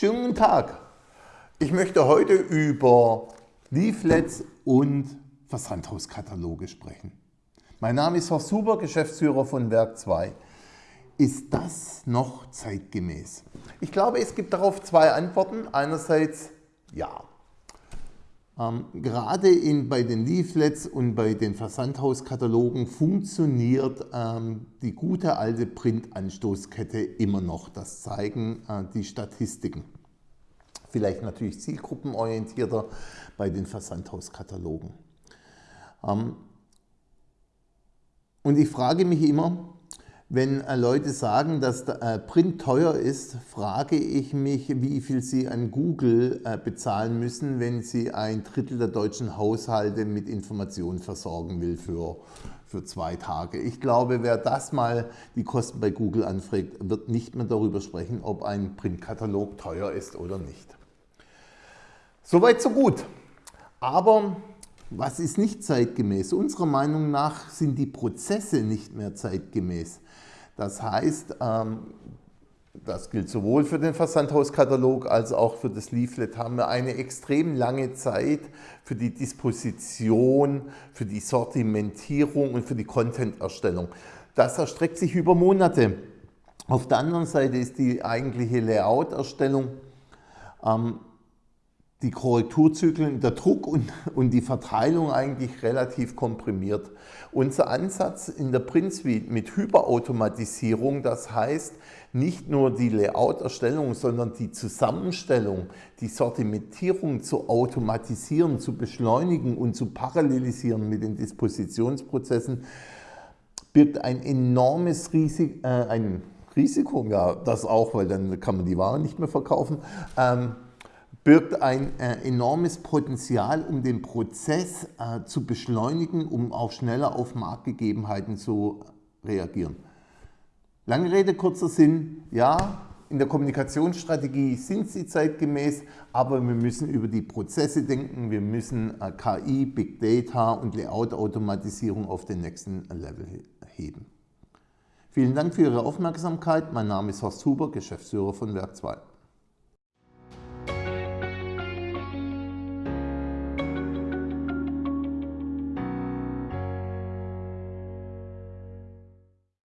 Schönen guten Tag. Ich möchte heute über Leaflets und Versandhauskataloge sprechen. Mein Name ist Horst Huber, Geschäftsführer von Werk 2. Ist das noch zeitgemäß? Ich glaube, es gibt darauf zwei Antworten. Einerseits ja. Ähm, gerade in, bei den Leaflets und bei den Versandhauskatalogen funktioniert ähm, die gute alte Print-Anstoßkette immer noch. Das zeigen äh, die Statistiken. Vielleicht natürlich zielgruppenorientierter bei den Versandhauskatalogen. Ähm, und ich frage mich immer, wenn äh, Leute sagen, dass äh, Print teuer ist, frage ich mich, wie viel sie an Google äh, bezahlen müssen, wenn sie ein Drittel der deutschen Haushalte mit Informationen versorgen will für, für zwei Tage. Ich glaube, wer das mal die Kosten bei Google anfragt, wird nicht mehr darüber sprechen, ob ein Printkatalog teuer ist oder nicht. Soweit so gut. Aber was ist nicht zeitgemäß? Unserer Meinung nach sind die Prozesse nicht mehr zeitgemäß. Das heißt, ähm, das gilt sowohl für den Versandhauskatalog als auch für das Leaflet, haben wir eine extrem lange Zeit für die Disposition, für die Sortimentierung und für die Content-Erstellung. Das erstreckt sich über Monate. Auf der anderen Seite ist die eigentliche Layout-Erstellung ähm, die Korrekturzyklen, der Druck und, und die Verteilung eigentlich relativ komprimiert. Unser Ansatz in der Print Suite mit Hyperautomatisierung, das heißt nicht nur die Layout-Erstellung, sondern die Zusammenstellung, die Sortimentierung zu automatisieren, zu beschleunigen und zu parallelisieren mit den Dispositionsprozessen, birgt ein enormes Risiko, äh, ein Risiko, ja das auch, weil dann kann man die Ware nicht mehr verkaufen, ähm, birgt ein äh, enormes Potenzial, um den Prozess äh, zu beschleunigen, um auch schneller auf Marktgegebenheiten zu reagieren. Lange Rede, kurzer Sinn, ja, in der Kommunikationsstrategie sind sie zeitgemäß, aber wir müssen über die Prozesse denken, wir müssen äh, KI, Big Data und Layout-Automatisierung auf den nächsten Level heben. Vielen Dank für Ihre Aufmerksamkeit. Mein Name ist Horst Huber, Geschäftsführer von Werk 2.